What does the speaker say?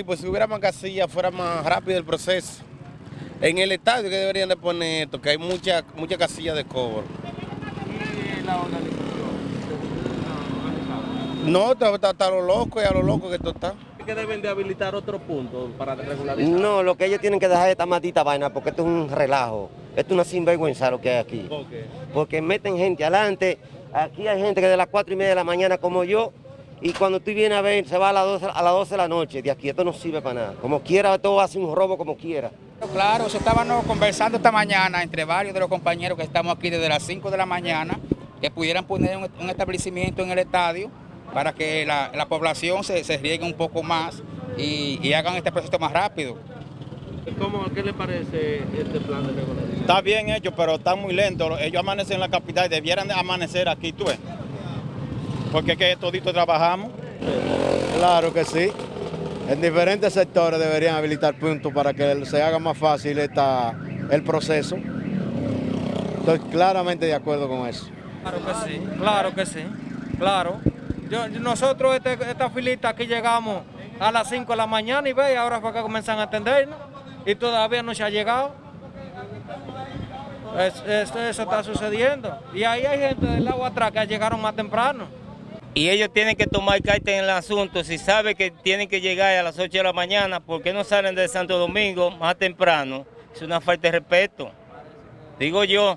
sí, pues si hubiera más casillas fuera más rápido el proceso. En el estadio que deberían de poner esto, que hay muchas muchas casillas de cobro. ¿Y la organización? organizada? No, está, está, está a lo loco y a lo loco que esto está. que deben de habilitar otro punto para regularizar? No, lo que ellos tienen que dejar es esta maldita vaina porque esto es un relajo. Esto es una sinvergüenza lo que hay aquí. ¿Por qué? Porque meten gente adelante. Aquí hay gente que de las cuatro y media de la mañana como yo. Y cuando tú vienes a ver, se va a las 12, a las 12 de la noche. De aquí esto no sirve para nada. Como quiera, todo hace un robo como quiera. Claro, eso estábamos conversando esta mañana entre varios de los compañeros que estamos aquí desde las 5 de la mañana, que pudieran poner un, un establecimiento en el estadio para que la, la población se, se riegue un poco más y, y hagan este proceso más rápido. ¿Cómo, ¿Qué le parece este plan de regularización? Está bien hecho, pero está muy lento. Ellos amanecen en la capital, debieran de amanecer aquí, tú ves. Porque es que todito trabajamos. Claro que sí. En diferentes sectores deberían habilitar puntos para que se haga más fácil esta, el proceso. Estoy claramente de acuerdo con eso. Claro que sí, claro que sí, claro. Yo, nosotros este- esta filita aquí llegamos a las 5 de la mañana y ve, ahora fue que comienzan a atendernos y todavía no se ha llegado. Es- es- eso está sucediendo. Y ahí hay gente del agua atrás que llegaron más temprano. Y ellos tienen que tomar carta en el asunto. Si saben que tienen que llegar a las 8 de la mañana, ¿por qué no salen de Santo Domingo más temprano? Es una falta de respeto. Digo yo,